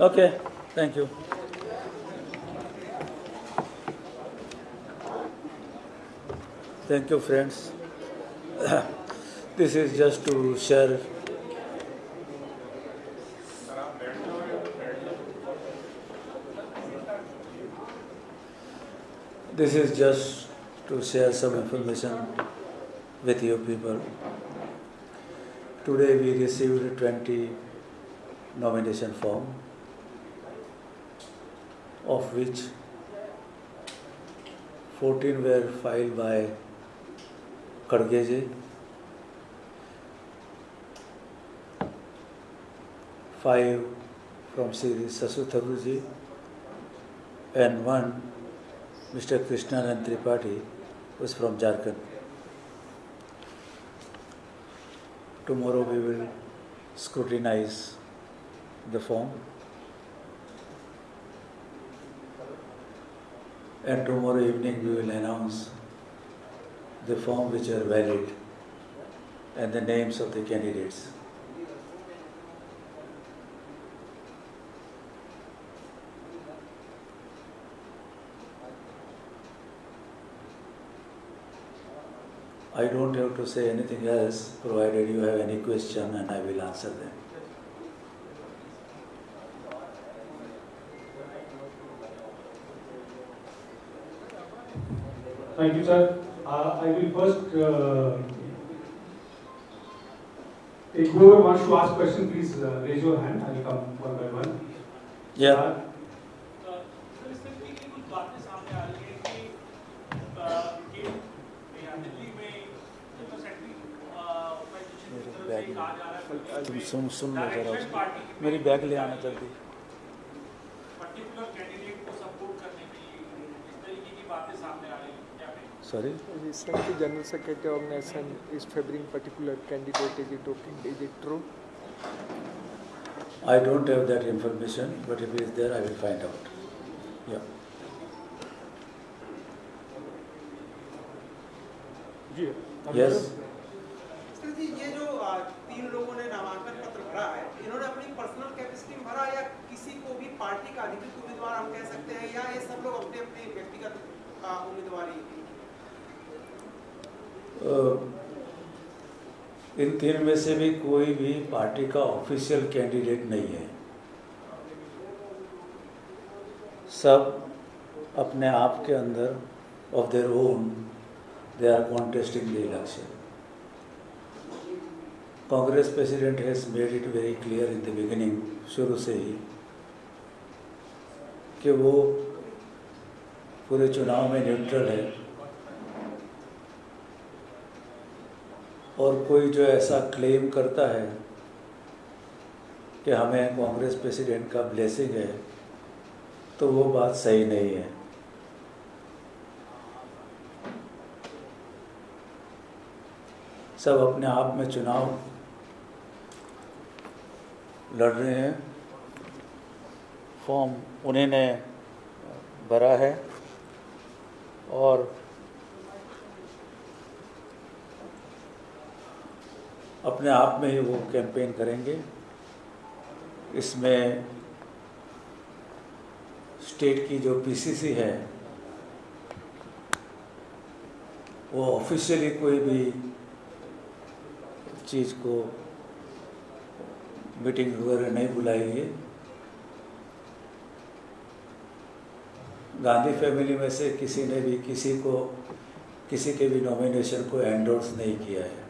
Okay, thank you. Thank you, friends. this is just to share. This is just to share some information with you people. Today we received 20 nomination form of which 14 were filed by Kadgeji, 5 from Sri Sasu Thakurji, and 1 Mr. Krishnanand Tripathi was from Jharkhand. Tomorrow we will scrutinize the form and tomorrow evening we will announce the form which are valid and the names of the candidates. I don't have to say anything else provided you have any question and I will answer them. Thank you, sir. Uh, I will first uh, take whoever wants to ask question, please uh, raise your hand. I will come one by one. Yeah. Uh, तुम सुन सुन मेरी bag ले आना जल्दी sorry Recently, General Secretary Organization is favoring particular candidate. Is it okay? Is it true? I don't have that information, but if it is there, I will find out. Yeah. Yes. Sir ji ये जो तीन लोगों ने नामांकन पत्र भरा है इन्होंने अपनी पर्सनल कैपेसिटी में भरा या किसी को भी पार्टी का अधिकृत उम्मीदवार हम कह सकते हैं या ये सब लोग अपने अपने व्यक्तिगत उम्मीदवारी अ, इन तीन में से भी कोई भी पार्टी का ऑफिशियल कैंडिडेट नहीं है। सब अपने आप के अंदर of their own they are contesting the election Congress president has made it very clear in the beginning शुरू से ही, कि वो पूरे चुनाव में न्यूट्रल है। और कोई जो ऐसा क्लेम करता है कि हमें कांग्रेस प्रेसिडेंट का ब्लेसिंग है तो वो बात सही नहीं है। सब अपने आप में चुनाव लड़ रहे हैं। फॉर्म उन्हें ने भरा है और अपने आप में ही वो कैंपेन करेंगे। इसमें स्टेट की जो पीसीसी है, वो ऑफिशियली कोई भी चीज़ को मीटिंग वगैरह नहीं बुलाएगी। गांधी फैमिली में से किसी ने भी किसी को, किसी के भी नॉमिनेशन को एंडोर्स नहीं किया है।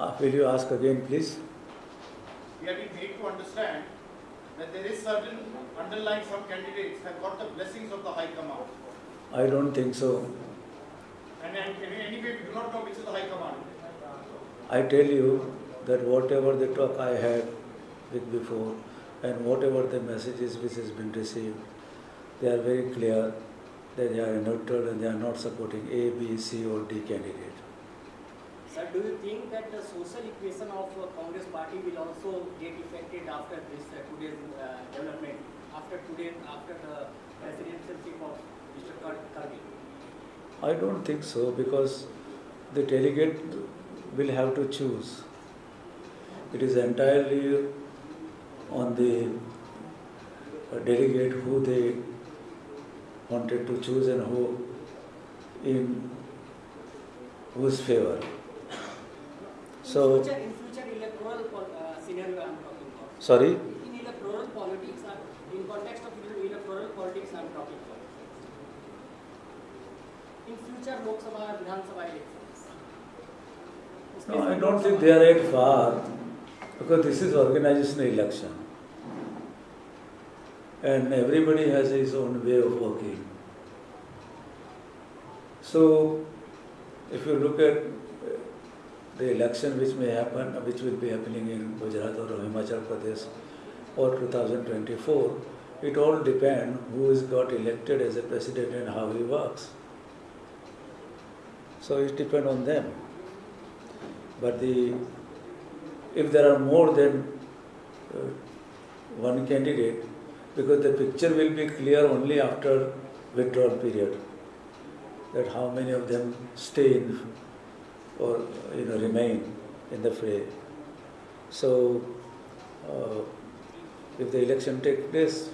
Uh, will you ask again please We have been made to understand that there is certain underlying some candidates have got the blessings of the High Command. I don't think so And, and anyway, we do not know which is the High Command. I tell you that whatever the talk I had with before and whatever the messages which has been received, they are very clear that they are neutral and they are not supporting A, B, C or D candidate. Sir, do you think that the social equation of uh, Congress party will also get affected after this uh, today's uh, development, after today, after the presidentialship of Mr. Kar- I don't think so because the delegate will have to choose. It is entirely on the uh, delegate who they wanted to choose and who in whose favor. So, in future, in future electoral pol- uh, scenario I am talking about. sorry, In electoral politics, in context of electoral politics, I am talking about. In future Lok Sabha, Vidhan Sabha elections. no, I don't think they are yet far because this is organizational election. And everybody has his own way of working. So, if you look at the election which may happen, which will be happening in Gujarat or Himachal Pradesh or 2024, it all depends who is got elected as a president and how he works. So it depends on them. But the if there are more than uh, one candidate, because the picture will be clear only after withdrawal period, that how many of them stay in or you know remain in the fray. So uh, if the election takes place,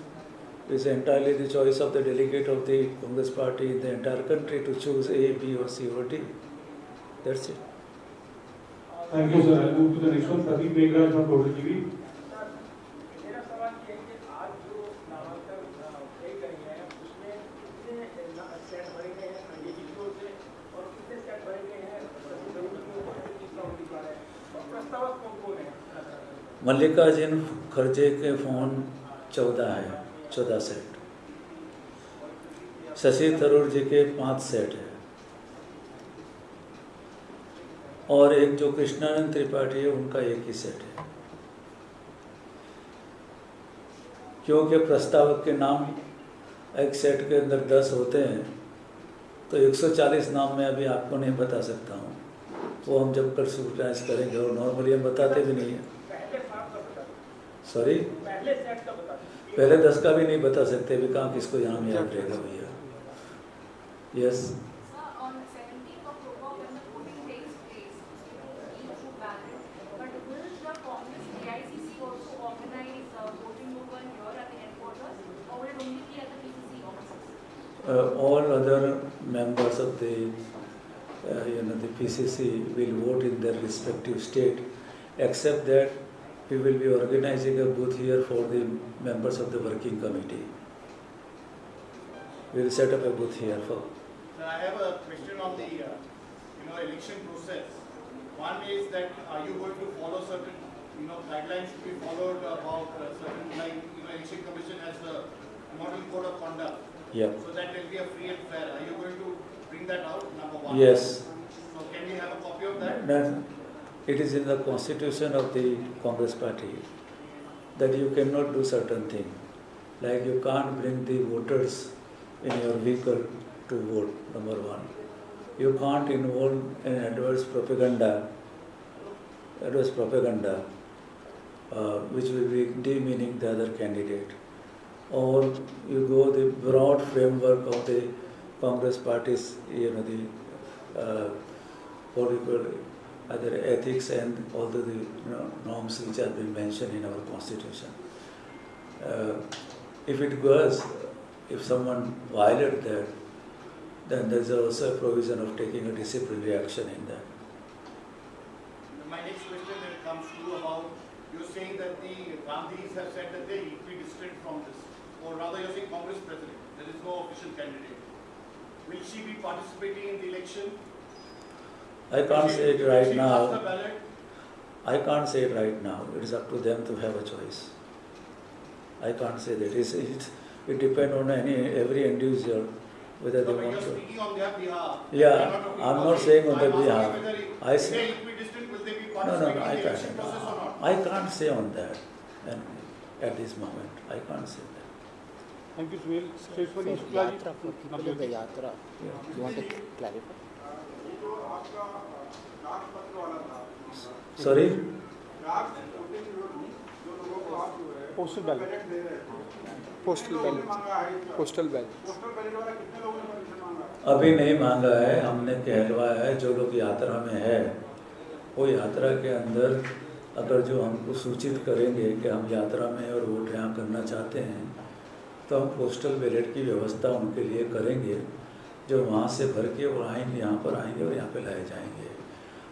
it's entirely the choice of the delegate of the Congress party in the entire country to choose A, B, or C, or D. That's it. Thank you, sir. I'll move to the next one. Pradeep Meghra from Total TV. Mallikarjun खड़गे के phone चौदह है, चौदह set. Shashi Tharoor जी के पाँच set है। और एक जो कृष्णानंद त्रिपाठी है, उनका एक ही सेट है। क्योंकि प्रस्तावक के नाम एक सेट के अंदर दस होते हैं तो 140 नाम मैं अभी आपको नहीं बता सकता हूँ। वो हम जब कल स्क्रूटाइज करेंगे और नॉर्मली हम बताते भी नहीं हैं। सॉरी पहले दस का भी नहीं बता सकते भी कहा किसको यहाँ में याद रहेगा भैया? Yes all other members of the P C C will vote in their respective state except that we will be organizing a booth here for the members of the working committee we will set up a booth here for Sir, I have a question on the, uh, you know, election process. One is that are you going to follow certain, you know, guidelines to be followed about uh, certain, like, you know, election commission has a model code of conduct. yeah So that will be a free and fair. Are you going to bring that out, number one? yes So can we have a copy of that? Then it is in the constitution of the Congress party that you cannot do certain thing. Like you can't bring the voters in your vehicle to vote, number one. You can't involve in adverse propaganda, adverse propaganda, uh, which will be demeaning the other candidate. Or you go the broad framework of the Congress party's, you know, the uh, call other ethics and all the you know, norms which have been mentioned in our constitution. Uh, if it goes, if someone violates that, then there is also a provision of taking a disciplinary action in that. My next question then comes to about, you're saying that the Gandhis have said that they're equidistant from this, or rather you're saying Congress president, there is no official candidate. Will she be participating in the election? I can't she- say it right she cast the now. I can't say it right now. It is up to them to have a choice. I can't say that. It's, it's, it depends on any every individual whether they No, but want to. speaking on their behalf. Yeah, You're I'm not saying on I'm their behalf. I say- they're equidistant, will they be No, no, no, I in the election can't. process or not? I can't say on that, and at this moment, I can't say that. Thank you, Suhail. Straight for you, Yatra, for people the Yatra, you want to clarify? Sorry? Postal ballot. Postal ballot. Postal ballot. अभी नहीं मांगा है हमने कहलवाया है जो लोग यात्रा में है वो यात्रा के अंदर अगर जो हमको सूचित करेंगे कि हम यात्रा में और वोट यहाँ करना चाहते हैं तो हम पोस्टल बैलेट की व्यवस्था उनके लिए करेंगे जो वहाँ से भर के वो आएँगे, यहाँ पर आएँगे और यहाँ पे लाए जाएँगे।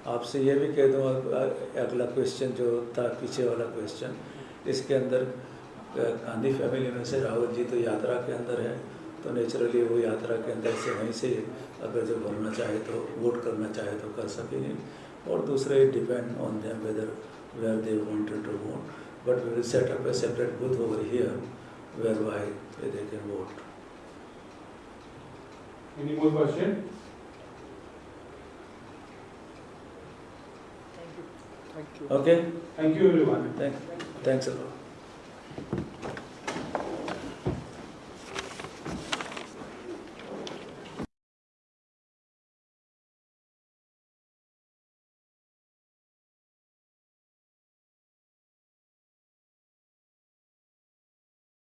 आपसे ये भी कह दूँ अगला क्वेश्चन जो था, पीछे वाला क्वेश्चन इसके अंदर गांधी फैमिली में से राहुल जी तो यात्रा के अंदर है तो नेचुरली वो यात्रा के अंदर से वहीं से अगर जो भरना चाहे तो वोट करना चाहे तो कर सकेंगे। और दूसरे depend on them whether where they wanted to vote but we will set up a separate booth over here where why they can vote Any more question? Thank you. Thank you. Okay. Thank you, everyone. Thank, thanks a lot.